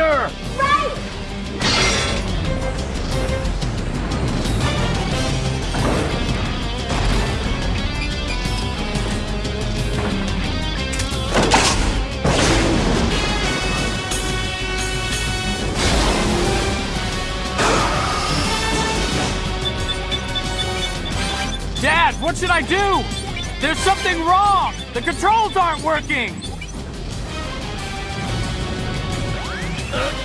Commander! Right! Dad, what should I do? There's something wrong! The controls aren't working!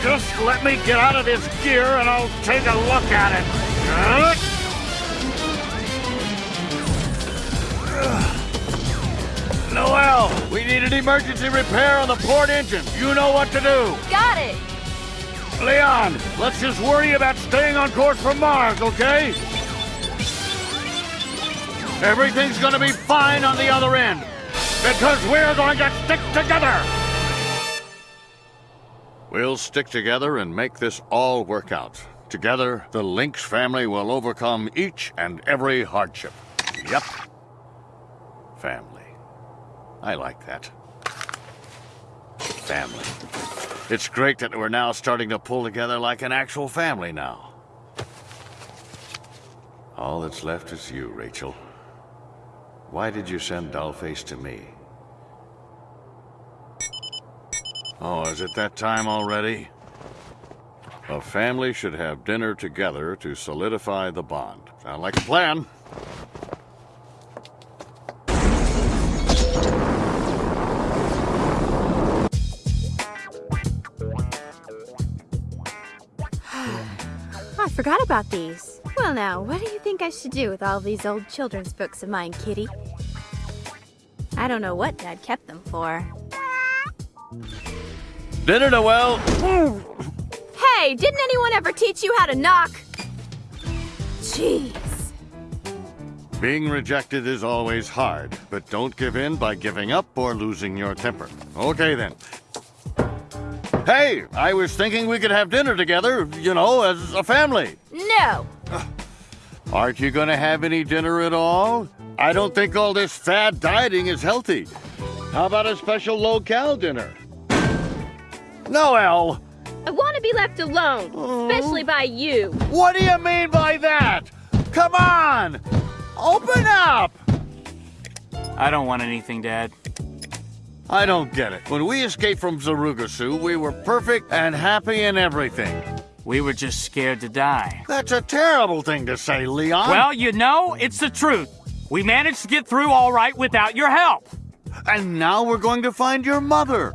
Just let me get out of this gear and I'll take a look at it. Noel, we need an emergency repair on the port engine. You know what to do. Got it! Leon, let's just worry about staying on course for Mars, okay? Everything's gonna be fine on the other end. Because we're going to stick together! We'll stick together and make this all work out. Together, the Links family will overcome each and every hardship. Yep. Family. I like that. Family. It's great that we're now starting to pull together like an actual family now. All that's left is you, Rachel. Why did you send Dollface to me? Oh, is it that time already? A family should have dinner together to solidify the bond. Sound like a plan? I forgot about these. Well, now, what do you think I should do with all these old children's books of mine, Kitty? I don't know what Dad kept them for. Dinner, Noel! Hey, didn't anyone ever teach you how to knock? Jeez. Being rejected is always hard, but don't give in by giving up or losing your temper. Okay, then. Hey, I was thinking we could have dinner together, you know, as a family. No. Aren't you gonna have any dinner at all? I don't think all this fad dieting is healthy. How about a special low-cal dinner? Noel, I want to be left alone, oh. especially by you. what do you mean by that? Come on! Open up! I don't want anything, Dad. I don't get it. When we escaped from Zarugasu, we were perfect and happy in everything. We were just scared to die. That's a terrible thing to say, Leon. Well, you know, it's the truth. We managed to get through all right without your help. and now we're going to find your mother.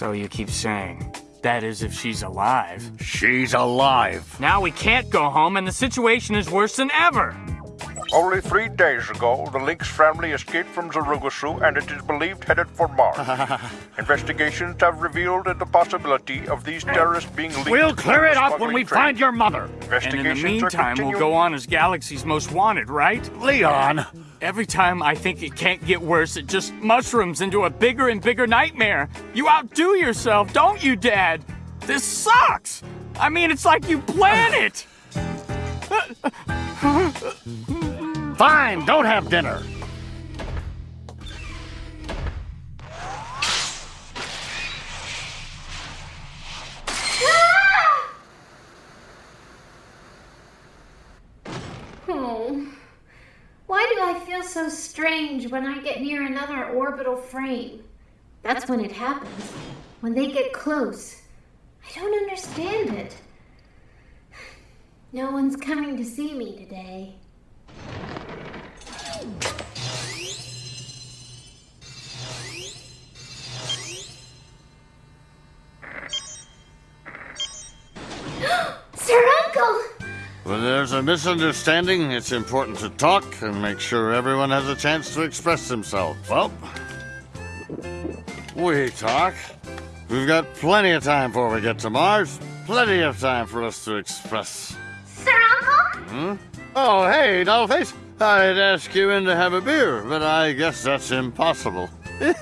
So you keep saying. That is, if she's alive. She's alive. Now we can't go home, and the situation is worse than ever. Only three days ago, the Links family escaped from Zarugasu and it is believed headed for Mars. Investigations have revealed the possibility of these terrorists being linked We'll clear it up when we trade. find your mother. And in the Investigations are meantime, we'll go on as Galaxy's Most Wanted, right? Leon. Every time I think it can't get worse, it just mushrooms into a bigger and bigger nightmare. You outdo yourself, don't you, Dad? This sucks! I mean, it's like you plan it! Fine, don't have dinner. So strange when I get near another orbital frame? That's when it happens. When they get close. I don't understand it. No one's coming to see me today. There's a misunderstanding, it's important to talk and make sure everyone has a chance to express themselves. Well, we talk. We've got plenty of time before we get to Mars. Plenty of time for us to express. Sir Uncle? Hmm? Oh, hey, Dollface. I'd ask you in to have a beer, but I guess that's impossible. I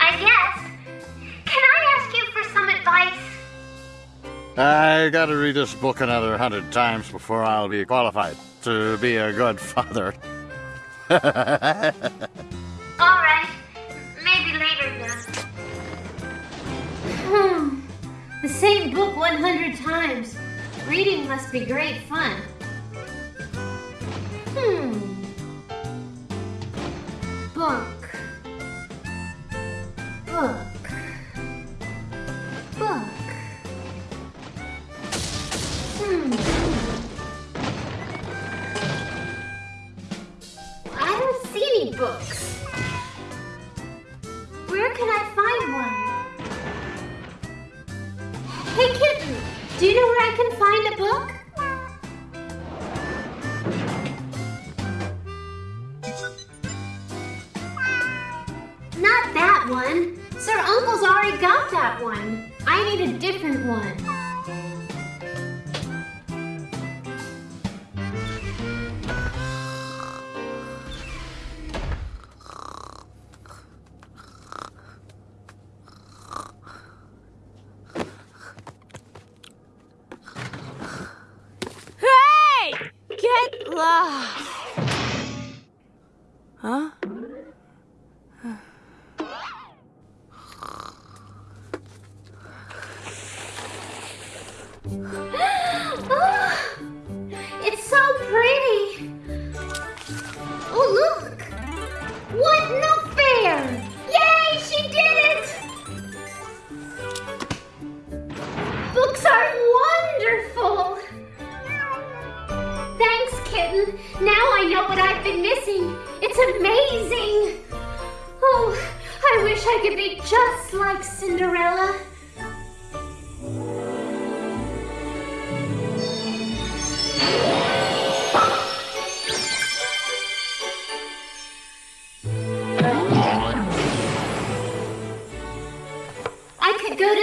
guess. Can I ask you for some advice? I gotta read this book another hundred times before I'll be qualified to be a good father. All right. Maybe later then. Hmm. The same book 100 times. Reading must be great fun. Not that one. Sir Uncle's already got that one. I need a different one.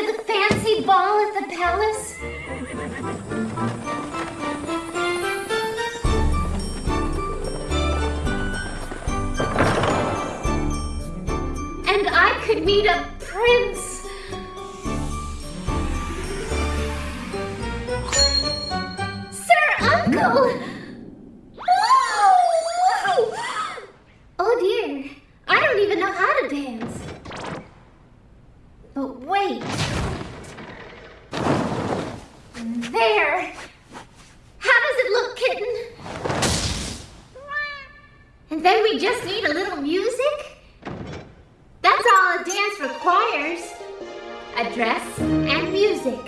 The fancy ball at the palace. And I could meet a prince. Need a little music? That's all a dance requires. A dress and music.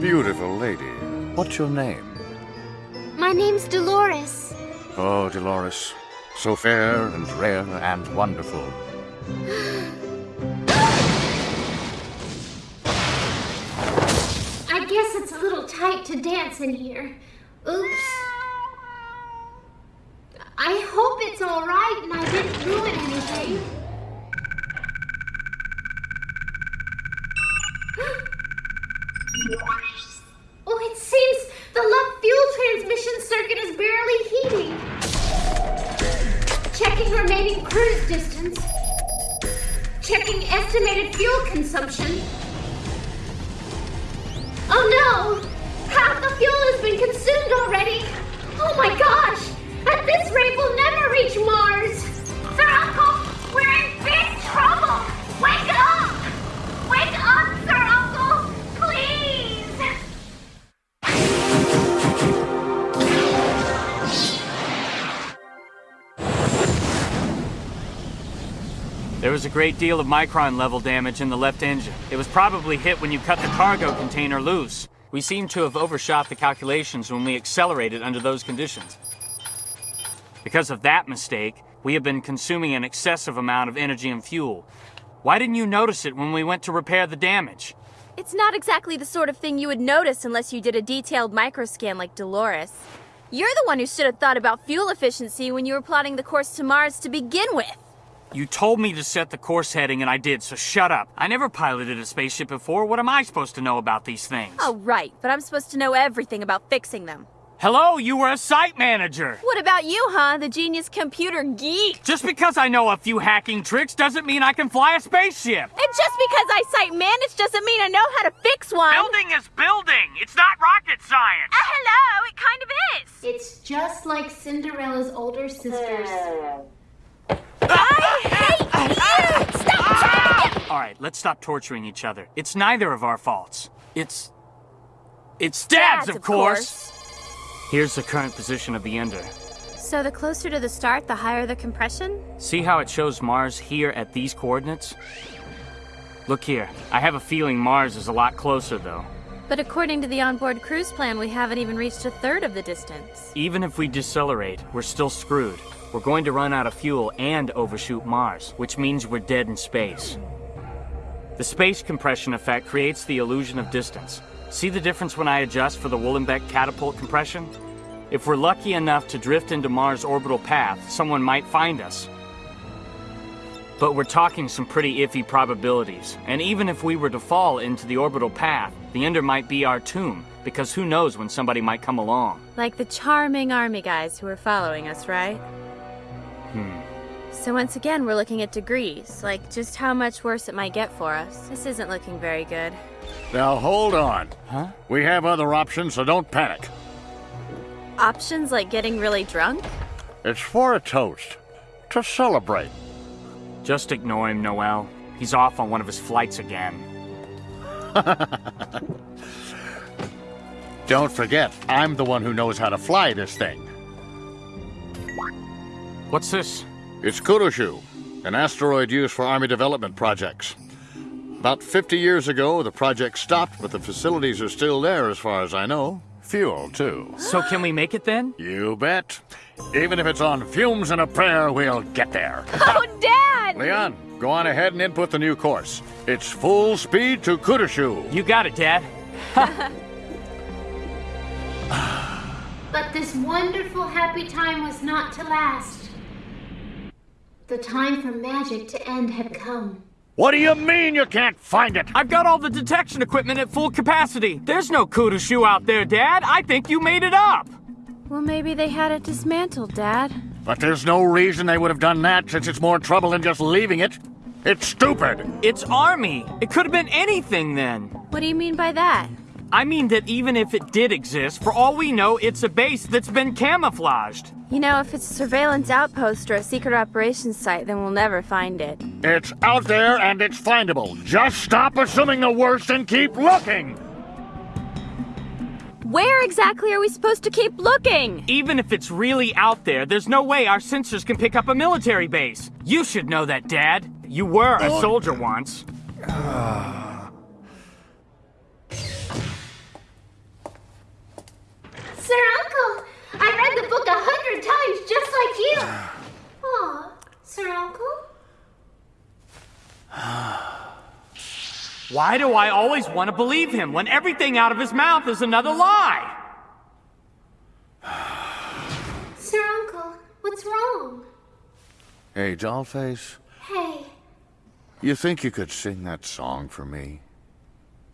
Beautiful lady. What's your name? My name's Dolores. Oh, Dolores. So fair and rare and wonderful. I guess it's a little tight to dance in here. Oops. I hope it's alright and I didn't ruin anything. Consumption. Oh no! A great deal of micron level damage in the left engine. It was probably hit when you cut the cargo container loose. We seem to have overshot the calculations when we accelerated under those conditions. Because of that mistake, we have been consuming an excessive amount of energy and fuel. Why didn't you notice it when we went to repair the damage? It's not exactly the sort of thing you would notice unless you did a detailed microscan like Dolores. You're the one who should have thought about fuel efficiency when you were plotting the course to Mars to begin with. You told me to set the course heading and I did, so shut up. I never piloted a spaceship before. What am I supposed to know about these things? Oh, right, but I'm supposed to know everything about fixing them. Hello, you were a site manager. What about you, huh? The genius computer geek. Just because I know a few hacking tricks doesn't mean I can fly a spaceship. And just because I site manage doesn't mean I know how to fix one. Building is building. It's not rocket science. Uh, hello, it kind of is. It's just like Cinderella's older sisters. I hate you! Stop trying to get... All right, let's stop torturing each other. It's neither of our faults. It's. It's Dad's, Dad's, of course. Here's the current position of the Ender. So the closer to the start, the higher the compression? See how it shows Mars here at these coordinates? Look here. I have a feeling Mars is a lot closer, though. But according to the onboard cruise plan, we haven't even reached a third of the distance. Even if we decelerate, we're still screwed. We're going to run out of fuel and overshoot Mars, which means we're dead in space. The space compression effect creates the illusion of distance. See the difference when I adjust for the Wollenbeck catapult compression? If we're lucky enough to drift into Mars' orbital path, someone might find us. But we're talking some pretty iffy probabilities, and even if we were to fall into the orbital path, the Ender might be our tomb, because who knows when somebody might come along. Like the charming army guys who are following us, right? Hmm. So once again, we're looking at degrees, like just how much worse it might get for us. This isn't looking very good. Now hold on. Huh? We have other options, so don't panic. Options like getting really drunk? It's for a toast. To celebrate. Just ignore him, Noel. He's off on one of his flights again. Don't forget, I'm the one who knows how to fly this thing. What's this? It's Kuroshu, an asteroid used for Army development projects. About 50 years ago, the project stopped, but the facilities are still there as far as I know. Fuel, too. So can we make it then? You bet. Even if it's on fumes and a prayer, we'll get there. Oh, Dad! Leon, go on ahead and input the new course. It's full speed to Kuroshu. You got it, Dad. But this wonderful happy time was not to last. The time for magic to end had come. What do you mean you can't find it? I've got all the detection equipment at full capacity. There's no Kudashu out there, Dad. I think you made it up. Well, maybe they had it dismantled, Dad. But there's no reason they would have done that since it's more trouble than just leaving it. It's stupid. It's Army. It could have been anything then. What do you mean by that? I mean that even if it did exist, for all we know, it's a base that's been camouflaged. You know, if it's a surveillance outpost or a secret operations site, then we'll never find it. It's out there and it's findable. Just stop assuming the worst and keep looking. Where exactly are we supposed to keep looking? Even if it's really out there, there's no way our sensors can pick up a military base. You should know that, Dad. You were a soldier once. Sir Uncle, I read the book a hundred times just like you. Aw, Sir Uncle? Why do I always want to believe him when everything out of his mouth is another lie? Sir Uncle, what's wrong? Hey, Dollface, Hey, you think you could sing that song for me?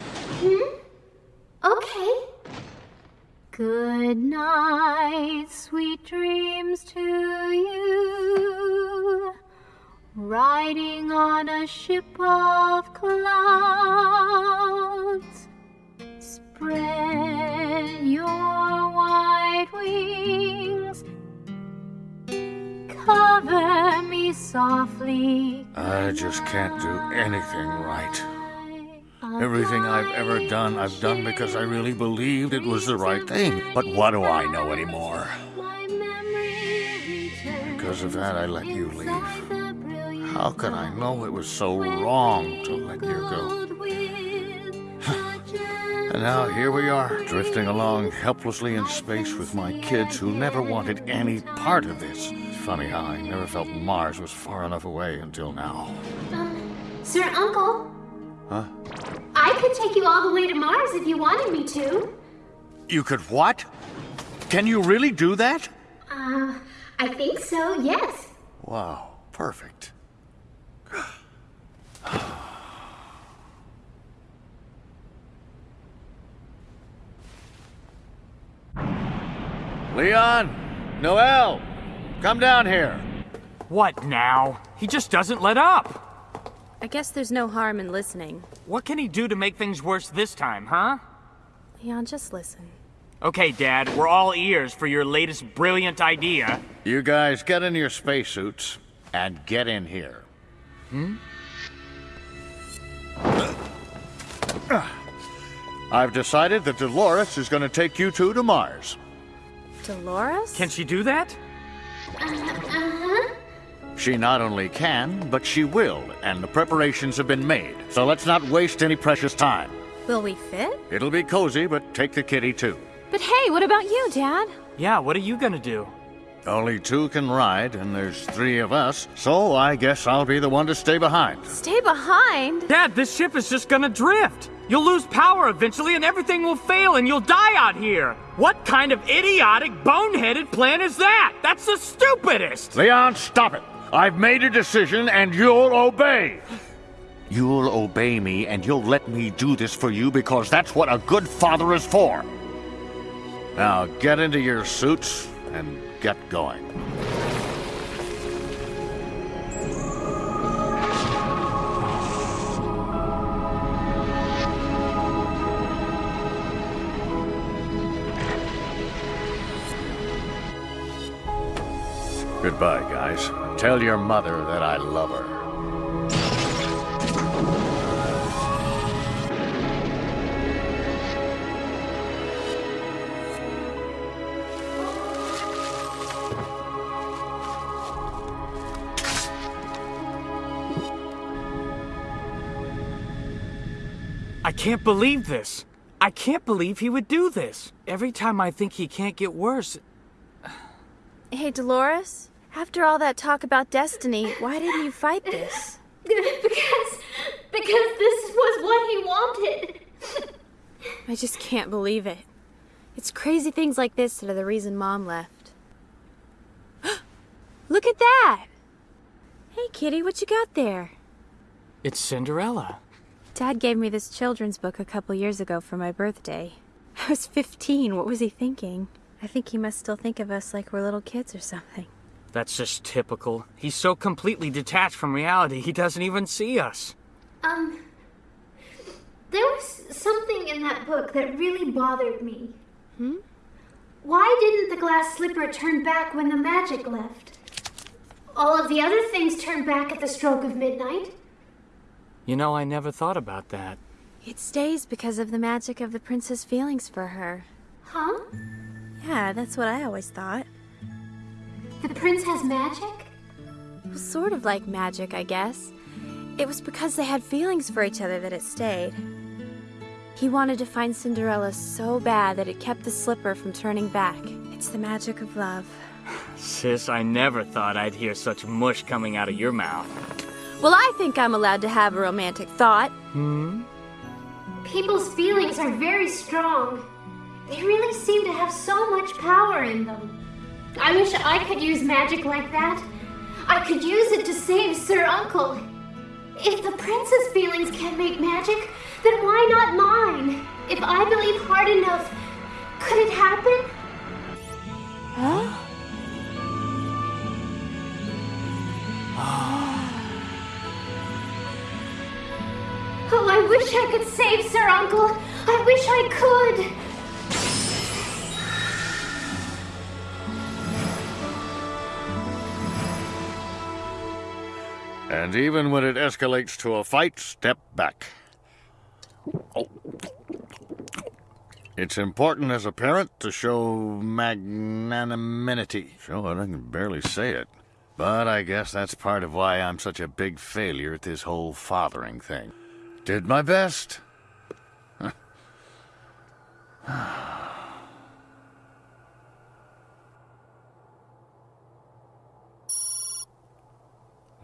hmm? Okay. Good night, sweet dreams to you. Riding on a ship of clouds. Spread your white wings. Cover me softly. I just can't do anything right. Everything I've ever done, I've done because I really believed it was the right thing. But what do I know anymore? Because of that, I let you leave. How could I know it was so wrong to let you go? And now here we are, drifting along helplessly in space with my kids who never wanted any part of this. Funny how I never felt Mars was far enough away until now. Um, Sir Uncle, Huh? I could take you all the way to Mars if you wanted me to. You could what? Can you really do that? Uh, I think so, yes. Wow, perfect. Leon! Noel! Come down here. What now? He just doesn't let up. I guess there's no harm in listening. What can he do to make things worse this time, huh? Leon, just listen. Okay, Dad, we're all ears for your latest brilliant idea. You guys get in your spacesuits and get in here. Hmm? I've decided that Dolores is going to take you two to Mars. Dolores? Can she do that? Uh-huh. She not only can, but she will, and the preparations have been made. So let's not waste any precious time. Will we fit? It'll be cozy, but take the kitty too. But hey, what about you, Dad? Yeah, what are you gonna do? Only two can ride, and there's three of us, so I guess I'll be the one to stay behind. Stay behind? Dad, this ship is just gonna drift. You'll lose power eventually and everything will fail and you'll die out here. What kind of idiotic, boneheaded plan is that? That's the stupidest! Leon, stop it! I've made a decision and you'll obey! You'll obey me and you'll let me do this for you because that's what a good father is for. Now get into your suits and get going. Tell your mother that I love her. I can't believe this. I can't believe he would do this. Every time I think he can't get worse. Hey, Dolores? After all that talk about destiny, why didn't you fight this? because because this was what he wanted. I just can't believe it. It's crazy things like this that are the reason Mom left. Look at that! Hey, Kitty, what you got there? It's Cinderella. Dad gave me this children's book a couple years ago for my birthday. I was 15. What was he thinking? I think he must still think of us like we're little kids or something. That's just typical. He's so completely detached from reality, he doesn't even see us. Um, there was something in that book that really bothered me. Hmm? Why didn't the glass slipper turn back when the magic left? All of the other things turned back at the stroke of midnight. You know, I never thought about that. It stays because of the magic of the prince's feelings for her. Huh? Yeah, that's what I always thought. The prince has magic? It was sort of like magic, I guess. It was because they had feelings for each other that it stayed. He wanted to find Cinderella so bad that it kept the slipper from turning back. It's the magic of love. Sis, I never thought I'd hear such mush coming out of your mouth. Well, I think I'm allowed to have a romantic thought. Hmm? People's feelings are very strong. They really seem to have so much power in them. I wish I could use magic like that. I could use it to save Sir Uncle. If the prince's feelings can make magic, then why not mine? If I believe hard enough, could it happen? Huh? Oh, I wish I could save Sir Uncle. I wish I could. And even when it escalates to a fight, step back. It's important as a parent to show magnanimity. Sure, I can barely say it. But I guess that's part of why I'm such a big failure at this whole fathering thing. Did my best.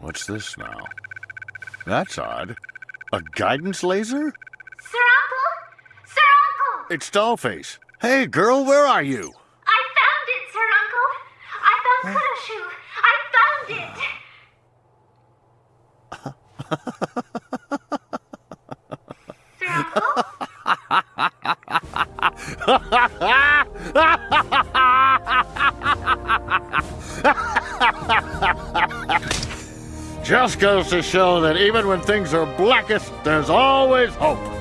What's this now? That's odd. A guidance laser? Sir Uncle? Sir Uncle! It's Dollface. Hey, girl, where are you? I found it, Sir Uncle. I found Kudashu. I found it. Sir Uncle? Just goes to show that even when things are blackest, there's always hope.